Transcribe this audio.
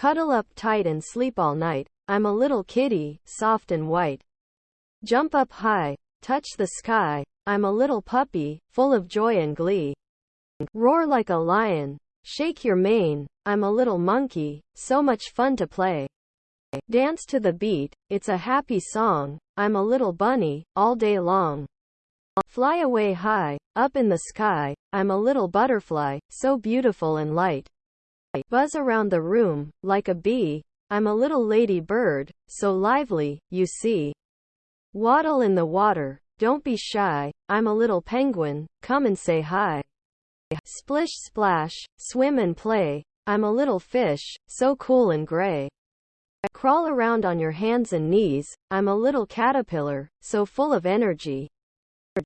Cuddle up tight and sleep all night. I'm a little kitty, soft and white. Jump up high, touch the sky. I'm a little puppy, full of joy and glee. Roar like a lion, shake your mane. I'm a little monkey, so much fun to play. Dance to the beat, it's a happy song. I'm a little bunny, all day long. Fly away high, up in the sky. I'm a little butterfly, so beautiful and light. Buzz around the room, like a bee. I'm a little lady bird, so lively, you see. Waddle in the water, don't be shy. I'm a little penguin, come and say hi. Splish splash, swim and play. I'm a little fish, so cool and gray. Crawl around on your hands and knees. I'm a little caterpillar, so full of energy.